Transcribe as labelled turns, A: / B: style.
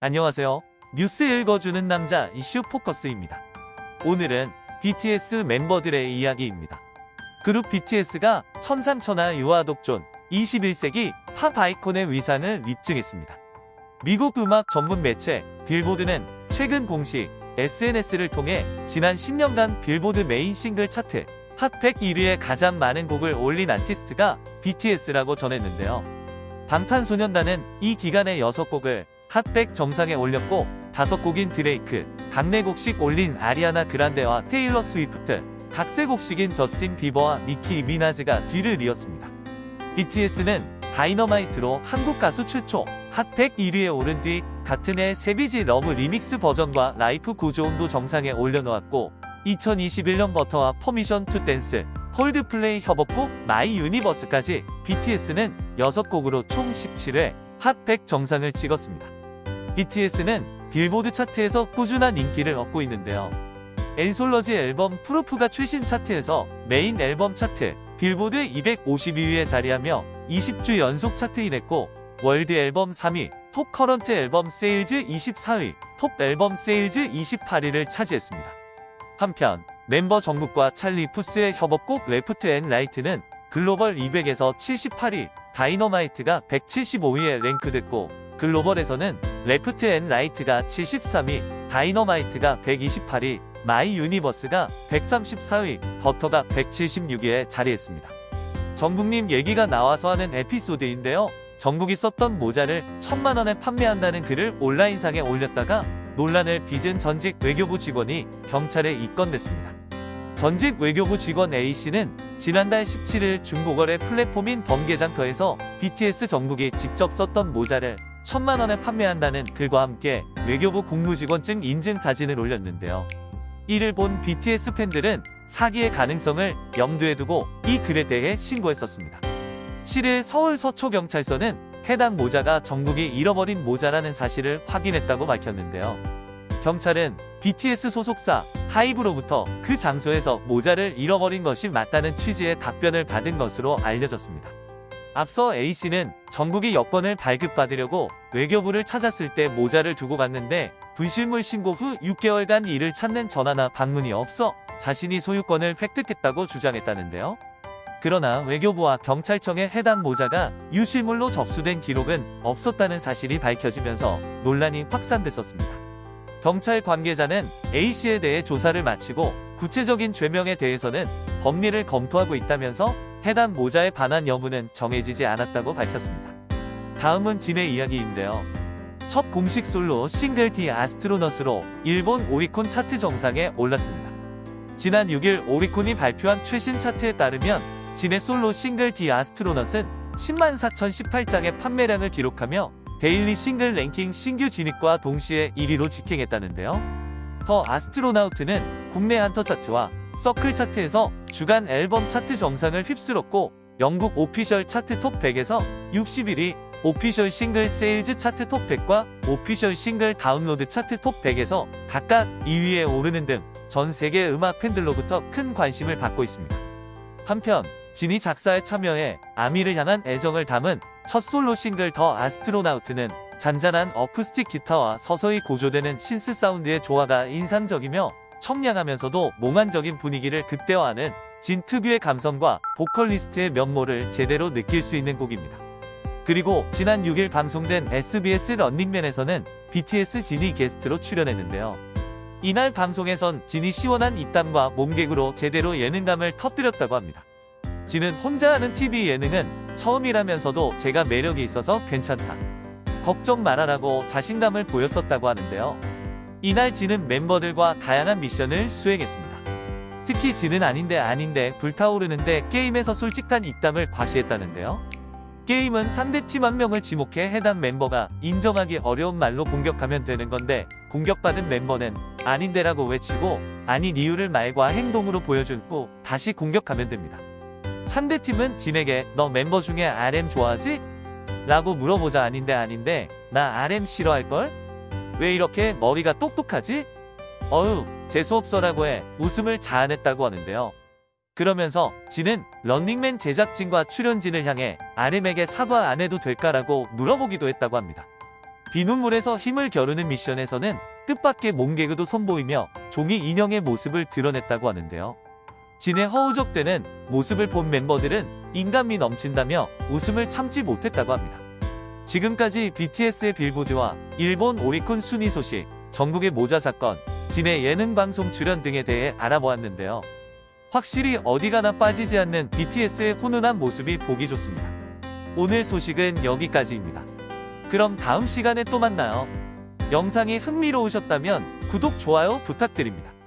A: 안녕하세요. 뉴스 읽어주는 남자 이슈 포커스입니다. 오늘은 BTS 멤버들의 이야기입니다. 그룹 BTS가 천상천하 유아 독존 21세기 팝 아이콘의 위상을 입증했습니다. 미국 음악 전문 매체 빌보드는 최근 공식 SNS를 통해 지난 10년간 빌보드 메인 싱글 차트 핫100 1위에 가장 많은 곡을 올린 아티스트가 BTS라고 전했는데요. 방탄소년단은 이 기간에 6곡을 Hot백 정상에 올렸고 다섯 곡인 드레이크, 각 네 곡씩 올린 아리아나 그란데와 테일러 스위프트, 각 세 곡씩인 저스틴 비버와 니키 미나즈가 뒤를 이었습니다. BTS는 Dynamite로 한국 가수 최초 Hot백 1위에 오른 뒤 같은 해 Savage Love remix 버전과 Life Goes On도 정상에 올려놓았고 2021년 Butter와 Permission to Dance, 콜드플레이 협업곡 My Universe까지 BTS는 6곡으로 총 17회 핫100 정상을 찍었습니다. BTS는 빌보드 차트에서 꾸준한 인기를 얻고 있는데요. anthology 앨범 Proof가 최신 차트에서 메인 앨범 차트 빌보드 200 52위에 자리하며 20주 연속 chart in했고 World Album 3위, Top Current Album Sales 24위, Top Album Sales 28위를 차지했습니다. 한편 멤버 정국과 찰리 푸스의 협업곡 Left and Right는 Global 200에서 78위, Dynamite가 175위에 랭크됐고 글로벌에서는 Left and Right가 73위, Dynamite가 128위, My Universe가 134위, Butter가 176위에 자리했습니다. 정국님 얘기가 나와서 하는 에피소드인데요. 정국이 썼던 모자를 천만원에 판매한다는 글을 온라인상에 올렸다가 논란을 빚은 전직 외교부 직원이 경찰에 입건됐습니다. 전직 외교부 직원 A씨는 지난달 17일 중고거래 플랫폼인 번개장터에서 BTS 정국이 직접 썼던 모자를 천만 원에 판매한다는 글과 함께 외교부 공무직원증 인증 사진을 올렸는데요. 이를 본 BTS 팬들은 사기의 가능성을 염두에 두고 이 글에 대해 신고했었습니다. 7일 서울 서초경찰서는 해당 모자가 정국이 잃어버린 모자라는 사실을 확인했다고 밝혔는데요. 경찰은 BTS 소속사 하이브로부터 그 장소에서 모자를 잃어버린 것이 맞다는 취지의 답변을 받은 것으로 알려졌습니다. 앞서 A씨는 정국이 여권을 발급받으려고 외교부를 찾았을 때 모자를 두고 갔는데 분실물 신고 후 6개월간 이를 찾는 전화나 방문이 없어 자신이 소유권을 획득했다고 주장했다는데요. 그러나 외교부와 경찰청에 해당 모자가 유실물로 접수된 기록은 없었다는 사실이 밝혀지면서 논란이 확산됐었습니다. 경찰 관계자는 A씨에 대해 조사를 마치고 구체적인 죄명에 대해서는 법리를 검토하고 있다면서 해당 모자에 반한 여부는 정해지지 않았다고 밝혔습니다. 다음은 진의 이야기인데요. 첫 공식 솔로 싱글 디 아스트로넛으로 일본 오리콘 차트 정상에 올랐습니다. 지난 6일 오리콘이 발표한 최신 차트에 따르면 진의 솔로 싱글 디 아스트로넛은 10만 4,018장의 판매량을 기록하며 Daily Single Ranking 신규 진입과 동시에 1위로 직행했다는데요. The Astronaut는 국내 한터 차트와 서클 차트에서 주간 앨범 차트 정상을 휩쓸었고 영국 Official Chart Top 100에서 61위, Official Single Sales Chart Top 100과 Official Single Download Chart Top 100에서 각각 2위에 오르는 등 전 세계 음악 팬들로부터 큰 관심을 받고 있습니다. 한편 진이 작사에 참여해 아미를 향한 애정을 담은 첫 솔로 싱글 더 아스트로나우트는 잔잔한 어쿠스틱 기타와 서서히 고조되는 신스 사운드의 조화가 인상적이며 청량하면서도 몽환적인 분위기를 극대화하는 진 특유의 감성과 보컬리스트의 면모를 제대로 느낄 수 있는 곡입니다. 그리고 지난 6일 방송된 SBS 런닝맨에서는 BTS 진이 게스트로 출연했는데요. 이날 방송에선 진이 시원한 입담과 몸개그로 제대로 예능감을 터뜨렸다고 합니다. 진은 혼자 하는 TV 예능은 처음이라면서도 제가 매력이 있어서 괜찮다. 걱정 말아라고 자신감을 보였었다고 하는데요. 이날 진은 멤버들과 다양한 미션을 수행했습니다. 특히 진은 아닌데 아닌데 불타오르는데 게임에서 솔직한 입담을 과시했다는데요. 게임은 상대팀 한 명을 지목해 해당 멤버가 인정하기 어려운 말로 공격하면 되는 건데 공격받은 멤버는 아닌데라고 외치고 아닌 이유를 말과 행동으로 보여준 후 다시 공격하면 됩니다. 상대팀은 진에게 너 멤버 중에 RM 좋아하지? 라고 물어보자 아닌데 아닌데 나 RM 싫어할걸? 왜 이렇게 머리가 똑똑하지? 어휴 재수없어라고 해 웃음을 자아냈다고 하는데요. 그러면서 진은 런닝맨 제작진과 출연진을 향해 RM에게 사과 안 해도 될까라고 물어보기도 했다고 합니다. 비눗물에서 힘을 겨루는 미션에서는 뜻밖의 몸개그도 선보이며 종이 인형의 모습을 드러냈다고 하는데요. 진의 허우적대는 모습을 본 멤버들은 인간미 넘친다며 웃음을 참지 못했다고 합니다. 지금까지 BTS의 빌보드와 일본 오리콘 순위 소식, 전국의 모자 사건, 진의 예능 방송 출연 등에 대해 알아보았는데요. 확실히 어디 가나 빠지지 않는 BTS의 훈훈한 모습이 보기 좋습니다. 오늘 소식은 여기까지입니다. 그럼 다음 시간에 또 만나요. 영상이 흥미로우셨다면 구독, 좋아요 부탁드립니다.